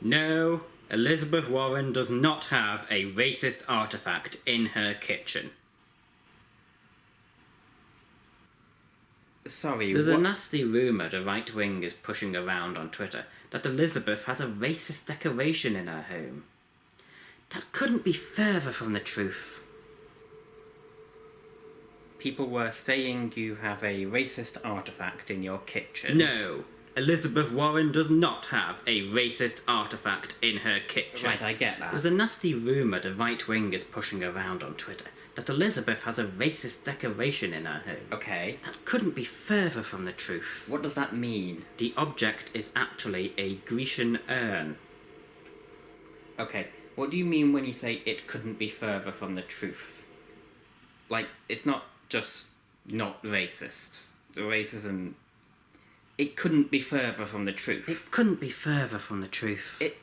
No, Elizabeth Warren does not have a racist artifact in her kitchen. Sorry, There's a nasty rumour the right wing is pushing around on Twitter that Elizabeth has a racist decoration in her home. That couldn't be further from the truth. people were saying you have a racist artifact in your kitchen. No, Elizabeth Warren does not have a racist artifact in her kitchen. Right, I get that. There's a nasty rumour the right wing is pushing around on Twitter that Elizabeth has a racist decoration in her home. Okay. That couldn't be further from the truth. What does that mean? The object is actually a Grecian urn. Okay. What do you mean when you say it couldn't be further from the truth? Like, it's not just not racist. The racism. It couldn't be further from the truth. It couldn't be further from the truth. It-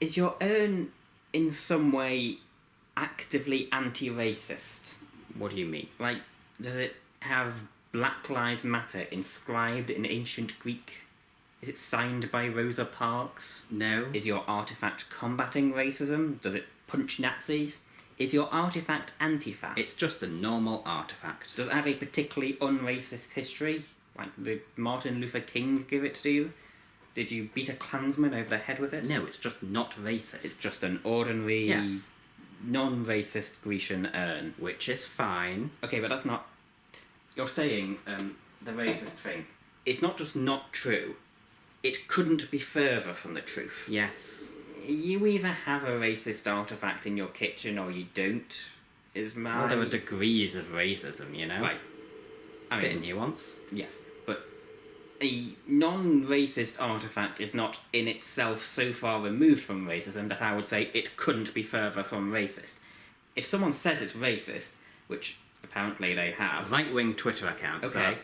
Is your urn in some way actively anti racist? what do you mean? Like, does it have Black Lives Matter inscribed in ancient Greek? Is it signed by Rosa Parks? No. Is your artifact combating racism? Does it punch Nazis? Is your artifact anti-fat? It's just a normal artifact. Does it have a particularly unracist history? Like, did Martin Luther King give it to you? Did you beat a Klansman over the head with it? No, it's just not racist. It's just an ordinary, Yes. non-racist Grecian urn. Which is fine. Okay, but that's not. You're saying um, the racist thing. It's not just not true. It couldn't be further from the truth. Yes. You either have a racist artifact in your kitchen or you don't. Is my Well, there are degrees of racism, you know? right. I Bit of mean, nuance. yes, but a non-racist artifact is not in itself so far removed from racism that I would say it couldn't be further from racist. If someone says it's racist, which apparently they have, Right wing Twitter accounts. Okay. are-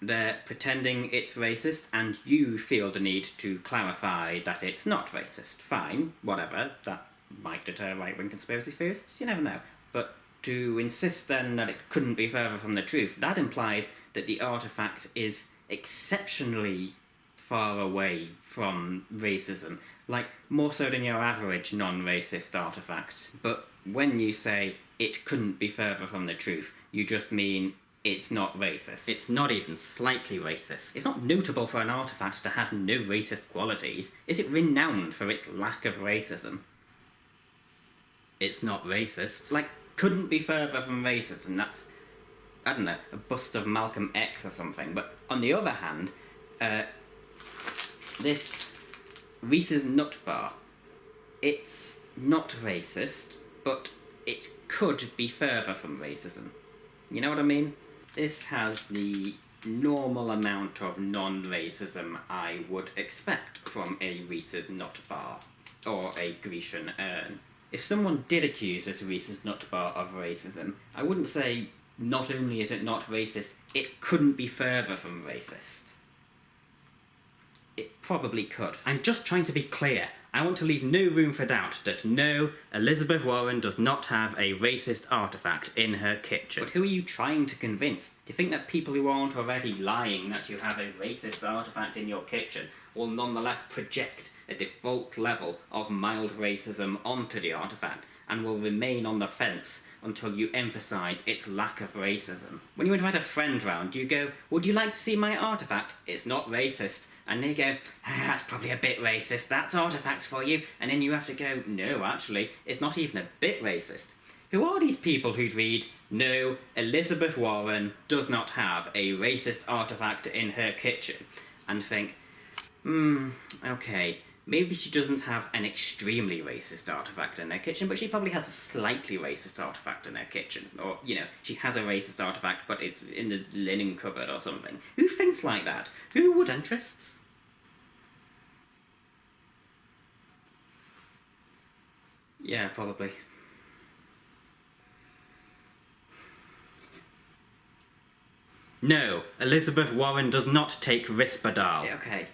They're pretending it's racist, and you feel the need to clarify that it's not racist. Fine, whatever. That might deter right wing conspiracy theorists, you never know. But to insist then that it couldn't be further from the truth, that implies that the artifact is exceptionally far away from racism. Like, more so than your average non racist artifact. But when you say it couldn't be further from the truth, you just mean it's not racist. It's not even slightly racist. It's not notable for an artifact to have no racist qualities. Is it renowned for its lack of racism? It's not racist. Like, couldn't be further from racism. That's, I don't know, a bust of Malcolm X or something. But on the other hand, uh, this Reese's Nut Bar, it's not racist, but it could be further from racism. You know what I mean? This has the normal amount of non racism I would expect from a Reese's Nut Bar or a Grecian urn. If someone did accuse this Reese's Nut Bar of racism, I wouldn't say not only is it not racist, it couldn't be further from racist. It probably could. I'm just trying to be clear. I want to leave no room for doubt that no, Elizabeth Warren does not have a racist artifact in her kitchen. But who are you trying to convince? Do you think that people who aren't already lying that you have a racist artifact in your kitchen will nonetheless project a default level of mild racism onto the artifact and will remain on the fence until you emphasise its lack of racism? When you invite a friend round, you go, Would you like to see my artifact? It's not racist. And they go, ah, That's probably a bit racist. That's artifacts for you. And then you have to go, No, actually, it's not even a bit racist. Who are these people who'd read, No, Elizabeth Warren does not have a racist artifact in her kitchen? And think, Hmm, okay, maybe she doesn't have an extremely racist artifact in her kitchen, but she probably has a slightly racist artifact in her kitchen. Or, you know, she has a racist artifact, but it's in the linen cupboard or something. Who thinks like that? Who would. Centrists? Yeah, probably. No, Elizabeth Warren does not take Risperdal. Okay.